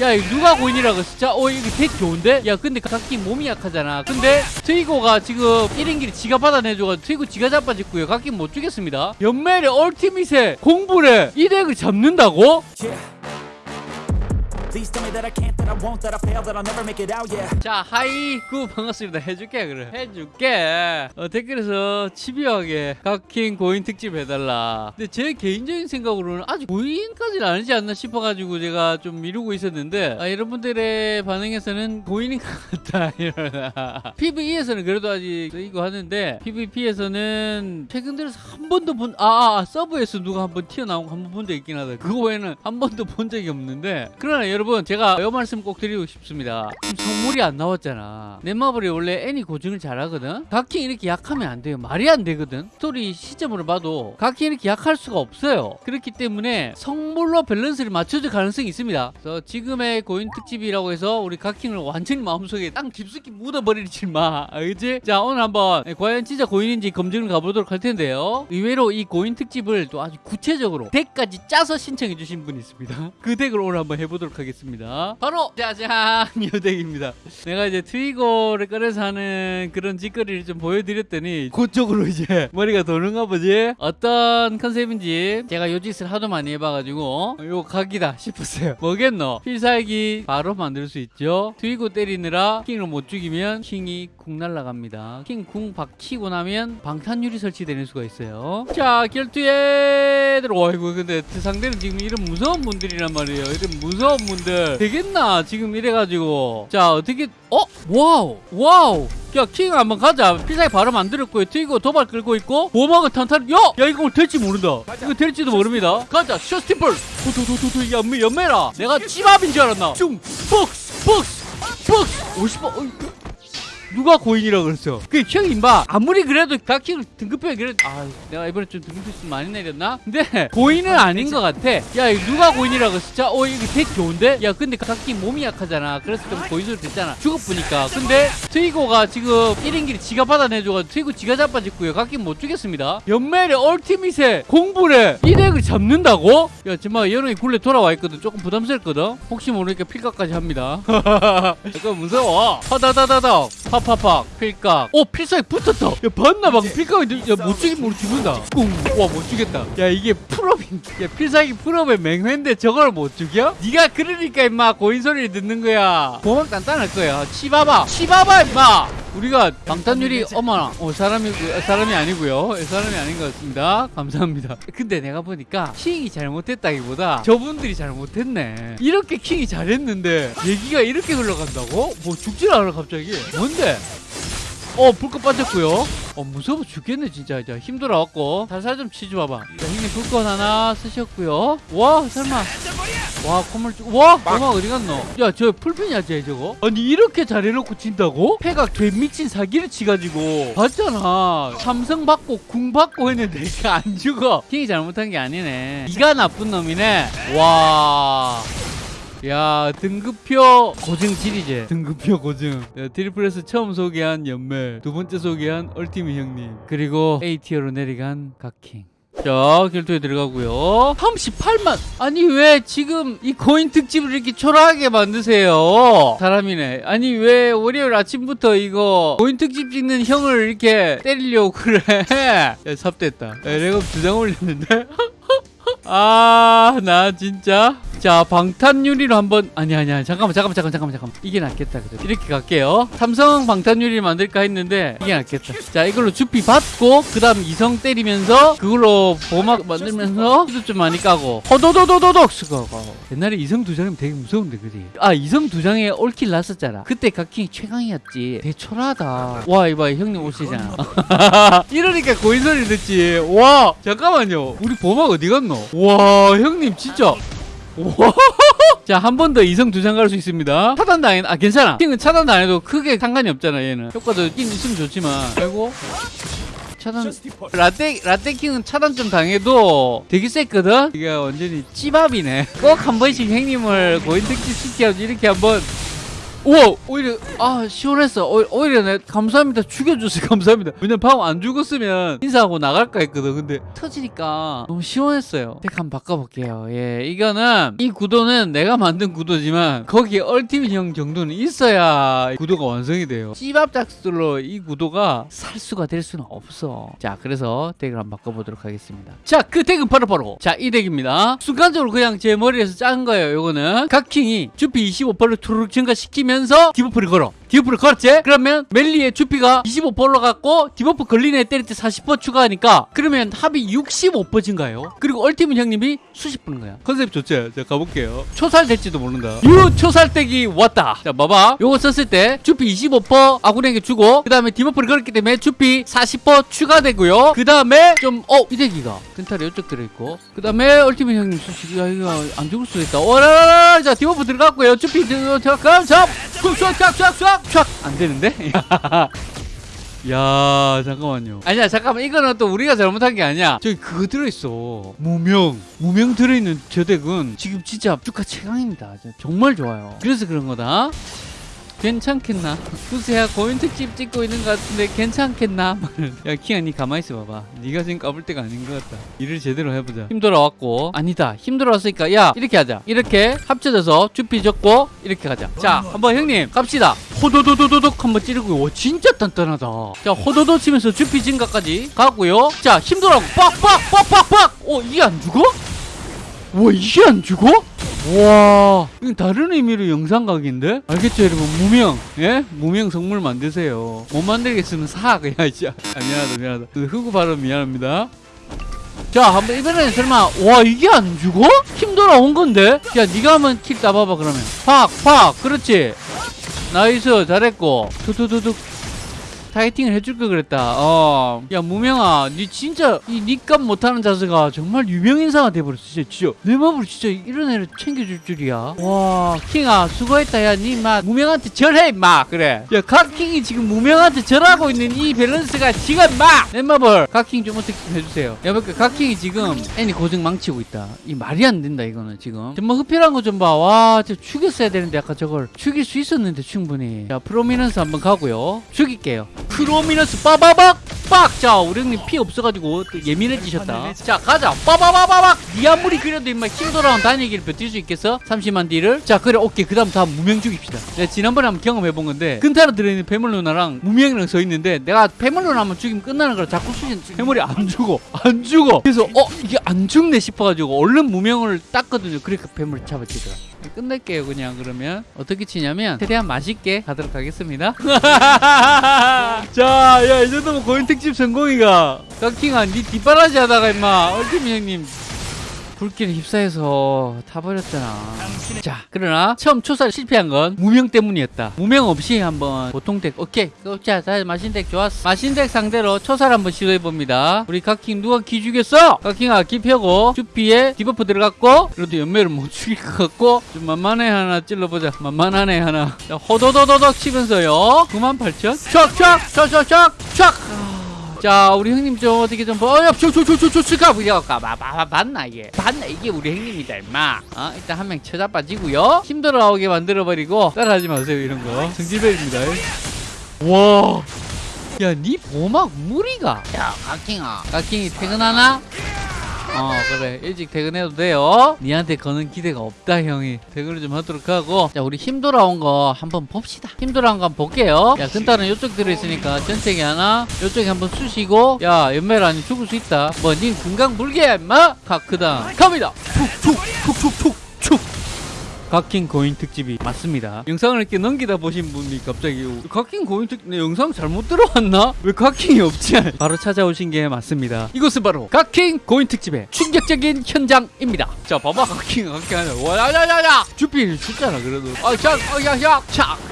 야 이거 누가 고인이라 고 진짜 어 이거 되게 좋은데 야 근데 각기 몸이 약하잖아 근데 트이고가 지금 1인기를 지가 받아내줘가지고 트이고 지가 자빠졌고요 각기 못 주겠습니다 연멜의 얼티밋의 공불에 이 덱을 잡는다고? Yeah. Please tell me that I can't, that I won't, that I fail, that I'll never make it out, yeah. 자 하이 구 반갑습니다. 해줄게 그래. 해줄게. 어, 댓글에서 집요하게 각킹 고인 특집 해달라. 근데 제 개인적인 생각으로는 아직 고인까지는 아니지 않나 싶어가지고 제가 좀 미루고 있었는데 아, 여러분들의 반응에서는 고인인 것 같다 이러나. PVE에서는 그래도 아직 이거 하는데 PVP에서는 최근 들어서 한 번도 본 아, 아, 아 서브에서 누가 한 번 튀어나온 거 한 번 본 적 있긴 하다. 그거 외에는 한 번도 본 적이 없는데 그러나 여러분 제가 이 말씀 꼭 드리고 싶습니다. 성물이 안 나왔잖아. 넷마블이 원래 애니 고증을 잘하거든? 각킹 이렇게 약하면 안 돼요. 말이 안 되거든? 스토리 시점으로 봐도 각킹 이렇게 약할 수가 없어요. 그렇기 때문에 성물로 밸런스를 맞춰줄 가능성이 있습니다. 그래서 지금의 고인 특집이라고 해서 우리 각킹을 완전히 마음속에 땅 깊숙이 묻어버리지 마. 알겠지? 자 오늘 한번 과연 진짜 고인인지 검증을 가보도록 할 텐데요. 의외로 이 고인 특집을 또 아주 구체적으로 덱까지 짜서 신청해 주신 분이 있습니다. 그 덱을 오늘 한번 해보도록 하겠습니다 바로 짜잔 이 덱입니다. 내가 이제 트위거를 꺼내서 하는 그런 짓거리를 좀 보여드렸더니 그쪽으로 이제 머리가 도는가 보지? 어떤 컨셉인지 제가 요 짓을 하도 많이 해봐가지고 요 각이다 싶었어요. 뭐겠노? 필살기 바로 만들 수 있죠. 트위거 때리느라 킹을 못 죽이면 킹이 궁 날라갑니다. 킹 궁 박치고 나면 방탄유리 설치되는 수가 있어요. 자 결투에 들어 어이구 근데 그 상대는 지금 이런 무서운 분들이란 말이에요. 이런 무서운 분들. 되겠나? 지금 이래가지고. 자 어떻게 어? 와우. 와우. 야 킹 한번 가자. 필살기 바로 만들었고요. 튀고 도발 끌고 있고. 보막은 탄탄 야 야 이거 될지 모른다. 이거 될지도 모릅니다. 가자. 셔스티플. 도도도도도 연매 연매라. 내가 찌밥인 줄 알았나? 쭝 폭스 폭스 폭스. 50번 어이, 누가 고인이라 그랬어? 그 형이 임마 아무리 그래도 각킹을 등급해 그래 아 내가 이번에 좀 등급이 좀 많이 내렸나? 근데 고인은 아닌 것 같아. 야 이거 누가 고인이라 그랬어? 진짜 어 이거 되게 좋은데? 야 근데 각킹 몸이 약하잖아. 그래서 좀 고인으로 됐잖아. 죽어보니까. 근데 트이고가 지금 1인기를 지가 받아내줘가지고 트이고 지가 자빠졌고요. 각킹 못 주겠습니다. 연멜의 얼티밋의 공불에 이 덱을 잡는다고? 야 정말 여름이 굴레 돌아와 있거든. 조금 부담스럽거든. 혹시 모르니까 필각까지 합니다. 이거 무서워. 허다다다닥 팍팍팍 필각. 오 필살기 붙었다. 야 봤나? 방금 필각이 야못 죽이면 우리 죽는다. 꿍와못 죽겠다. 야 이게 풀업인 야 필살기 풀업의 맹회인데 저걸 못 죽여? 네가 그러니까 임마 고인 소리를 듣는 거야. 보험 단단할 거야. 치봐봐 치봐봐 임마. 우리가 방탄유리 어머나. 어 사람이 사람이 아니고요. 사람이 아닌 것 같습니다. 감사합니다. 근데 내가 보니까 킹이 잘못했다기보다 저분들이 잘못했네. 이렇게 킹이 잘했는데 얘기가 이렇게 흘러간다고? 뭐 죽질 않아 갑자기. 뭔데 어 불꽃 빠졌고요. 어 무서워 죽겠네 진짜. 이제 힘들어갖고. 살살 좀 치지 봐봐. 자 형님 불꽃 하나 쓰셨고요. 와 설마. 와 콧물 쭉- 와 엄마 어디 갔노? 야저 풀핀이야 쟤 저거. 아니 이렇게 잘해놓고 진다고? 패가 개미친 사기를 치가지고. 봤잖아. 삼성 받고 궁 받고 했는데 안 죽어. 킹이 잘못한 게 아니네. 이가 나쁜 놈이네. 와 야 등급표 고증 지리제. 등급표 고증. 야, 트리플에서 처음 소개한 연멜 두 번째 소개한 얼티미 형님 그리고 A티어로 내려간 각킹. 자 결투에 들어가고요. 38만. 아니 왜 지금 이 코인 특집을 이렇게 초라하게 만드세요? 사람이네. 아니 왜 월요일 아침부터 이거 코인 특집 찍는 형을 이렇게 때리려고 그래? 야 삽됐다. 야, 내가 두장 올렸는데? 아, 나 진짜. 자, 방탄유리로 한번 아니 아니야. 잠깐만, 잠깐만, 잠깐만, 잠깐만, 잠깐만. 이게 낫겠다. 그래. 이렇게 갈게요. 삼성 방탄유리 만들까 했는데 이게 낫겠다. 자, 이걸로 주피 받고 그 다음 이성 때리면서 그걸로 보막 만들면서 수도 좀 많이 까고 허도도도도독 쓰고 옛날에 이성 두 장이면 되게 무서운데 그지? 아, 이성 두 장에 올킬 났었잖아. 그때 각킹이 최강이었지. 되게 초라하다. 와, 이봐, 형님 오시잖아. 이러니까 고인 소리 듣지. 와, 잠깐만요. 우리 보막 어디 갔노? 와, 형님 진짜. 와. 자, 한 번 더 이성 두장 갈 수 있습니다. 차단 당해, 아, 괜찮아. 킹은 차단 안 해도 크게 상관이 없잖아, 얘는. 효과도 있긴 있으면 좋지만. 아이고. 차단. 라떼, 라떼킹은 차단 좀 당해도 되게 셌거든? 이게 완전히 찌밥이네. 꼭 한 번씩 형님을 고인 특집 시켜서 이렇게 한 번 우와 오히려 아 시원했어. 오, 오히려 내 감사합니다. 죽여줘서 감사합니다. 왜냐면 방금 안 죽었으면 인사하고 나갈까 했거든. 근데 터지니까 너무 시원했어요. 덱 한번 바꿔볼게요. 예 이거는 이 구도는 내가 만든 구도지만 거기에 얼티밋형 정도는 있어야 이 구도가 완성이 돼요. 찌밥작스로 이 구도가 살수가 될 수는 없어. 자 그래서 덱을 한번 바꿔보도록 하겠습니다. 자그 덱은 바로바로. 자 이 덱입니다. 순간적으로 그냥 제 머리에서 짠 거예요 요거는. 각킹이 주피 25%를 투르륵 증가시키면 서 디버프를 걸어 디버프를 걸었지? 그러면 멜리의 주피가 25% 올라갔고 디버프 걸린 애 때릴 때 40% 추가하니까 그러면 합이 65% 증가해요? 그리고 얼티밋 형님이 수십 분인 거야. 컨셉 좋지? 자 가볼게요. 초살 될지도 모른다. 유 초살댁이 왔다. 자 봐봐. 요거 썼을 때 주피 25% 아군에게 주고 그 다음에 디버프를 걸었기 때문에 주피 40% 추가되고요. 그 다음에 좀어 이대기가 펜탈이 이쪽 들어있고 그 다음에 얼티밋 형님 수식 야 이거 안 죽을 수도 있다. 오라라라 자 디버프 들어갔고요. 주피 들어갔고 자 쫙쫙 쫙쫙 쫙. 안 되는데? 야 잠깐만요. 아니야 잠깐만. 이거는 또 우리가 잘못한 게 아니야. 저기 그거 들어있어. 무명. 무명 들어있는 저 덱은 지금 진짜 주가 최강입니다. 정말 좋아요. 그래서 그런 거다 괜찮겠나? 구세야 고인 특집 찍고 있는 것 같은데 괜찮겠나? 야 키야 니 가만히 있어 봐봐. 니가 지금 까불 때가 아닌 것 같다. 일을 제대로 해보자. 힘들어 왔고. 아니다. 힘들어 왔으니까 야 이렇게 하자. 이렇게 합쳐져서 주피 적고 이렇게 가자. 자 한번 형님 갑시다. 호도도도도독 한번 찌르고 와 진짜 단단하다. 자 호도도 치면서 주피 증가까지 가고요. 자 힘들어 빡빡빡빡빡! 어 이게 안 죽어? 와 이게 안 죽어? 와. 이건 다른 의미로 영상각인데? 알겠죠 여러분? 무명. 예? 무명 성물 만드세요. 못 만들겠으면 사 그냥 진짜 아, 미안하다 미안하다. 그 흑우 발음 미안합니다. 자 한번 이번에는 설마 와 이게 안 죽어? 힘 돌아온 건데? 야 네가 한번 kill 따봐봐 그러면. 팍 팍. 그렇지. nice 잘했고. 두두두둑 파이팅을 해줄 걸 그랬다. 어. 야, 무명아, 니 진짜 이 니값 못하는 자세가 정말 유명 인사가 돼버렸어. 진짜, 진짜. 내 맘으로 진짜 이런 애를 챙겨줄 줄이야. 와, 킹아, 수고했다. 야, 니 막 무명한테 절해, 임마. 그래. 야, 각킹이 지금 무명한테 절하고 있는 이 밸런스가 지금 막! 넷마블 각킹 좀 어떻게 좀 해주세요. 야, 볼까 각킹이 지금 애니 고증 망치고 있다. 이 말이 안 된다, 이거는 지금. 정말 흡혈한 거 좀 봐. 와, 저 죽였어야 되는데, 아까 저걸. 죽일 수 있었는데, 충분히. 자, 프로미넌스 한번 가고요. 죽일게요. 프로미너스 빠바박! 빡! 자 형님 피 없어가지고 또 예민해지셨다. 자 가자. 빠바바바박! 니 아무리 그래도 임마 힘 돌아온 단일기를 버틸 수 있겠어? 30만 deal을? 자 그래 오케이. 그 다음 다 무명 죽입시다. 내가 지난번에 한번 경험해본 건데 근타로 들어있는 패물 누나랑 무명이랑 서 있는데 내가 패물 누나 한번 죽이면 끝나는 거라 자꾸 수신 패물이 안 죽어. 안 죽어. 그래서 어 이게 안 죽네 싶어가지고 얼른 무명을 땄거든요. 그러니까 패물이 잡아치더라. 끝낼게요 그냥. 그러면 어떻게 치냐면 최대한 맛있게 가도록 하겠습니다 자야 이 정도면 고인 특집 성공이가. 깎킹아 니 뒷바라지 하다가 임마. 얼티미 형님 불길에 휩싸여서 타버렸잖아. 자 그러나 처음 초살 실패한 건 무명 때문이었다. 무명 없이 한번 보통 덱 오케이 자, 자 마신 deck 좋았어. 마신 deck 상대로 초살 한번 시도해봅니다. 우리 각킹 누가 기 죽였어? 각킹아 기 펴고 주피에 debuff 들어갔고 그래도 연매를 못 죽일 것 같고 좀 만만해 하나 찔러보자. 만만하네 하나. 자 호도도도덕 치면서요. 98,000 촥촥촥촥촥 촥 자 우리 형님 좀 어떻게 좀 어야 저저저저저가 부려가 봤나 이게? 봤나? 이게 우리 형님이다 임마. 어 일단 한 명 쳐자빠지고요. 힘들어 나오게 만들어 버리고 따라하지 마세요 이런 거. 성질배입니다. 와 야니 보막 무리가. 야 가킹아. 가킹이 퇴근하나 어 그래. 일찍 퇴근해도 돼요. 니한테 거는 기대가 없다 형이. 퇴근을 좀 하도록 하고. 자 우리 힘 돌아온 거 한번 봅시다. 힘 돌아온 거 한번 볼게요. 야 근타는 요쪽 들어있으니까 전체기 하나? 요쪽에 한번 쑤시고. 야 연매라니 죽을 수 있다. 뭐닌 금강 불개 임마? 카크다 갑니다. 툭툭툭툭툭툭 각킹 고인 특집이 맞습니다. 영상을 이렇게 넘기다 보신 분이 갑자기 각킹 고인 특집 내 영상 잘못 들어왔나? 왜 각킹이 없지? 바로 찾아오신 게 맞습니다. 이것은 바로 각킹 고인 특집의 충격적인 현장입니다. 자, 봐봐 각킹 각킹 하냐? 와야야야야! 주필 죽잖아 그래도. 아, 차.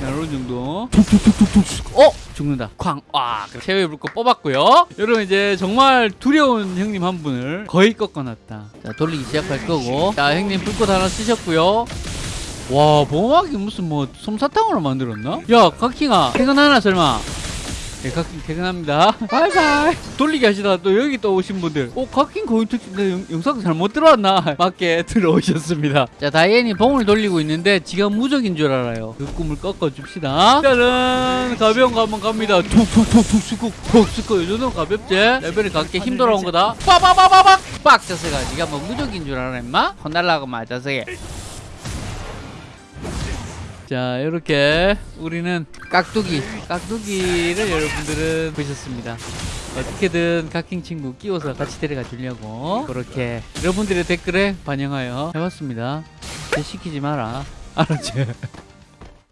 이런 정도. 어? 죽는다. 쾅. 와, 최후의 불꽃 뽑았고요. 여러분 이제 정말 두려운 형님 한 분을 거의 꺾어놨다. 자, 돌리기 시작할 거고. 자, 형님 불꽃 하나 쓰셨고요. 와 보호막이 무슨 뭐 솜사탕으로 만들었나? 야 각킹아 퇴근하나 설마 예, 각킹 퇴근합니다. bye bye. 돌리기 하시다가 또 여기 또 오신 분들. 오, 각킹 고인 특집, 영상 잘못 들어왔나? 맞게 들어오셨습니다. 자, 다이앤이 봉을 돌리고 있는데 지가 무적인 줄 알아요. 그 꿈을 꺾어줍시다. 짜란! 가벼운 거 한번 갑니다. 툭 툭 툭툭 수국, 툭 수국. 이 정도면 가볍지? 레벨이 갖게 힘 돌아온 거다. 빠바바바박! 빡! 자세가 니가 뭐 무적인 줄 알아, 임마? 혼날라고 맞아서게. 자 이렇게 우리는 깍두기 깍두기를 여러분들은 보셨습니다. 어떻게든 각킹 친구 끼워서 같이 데려가 주려고 그렇게 여러분들의 댓글에 반영하여 해봤습니다. 제 시키지 마라. 알았지?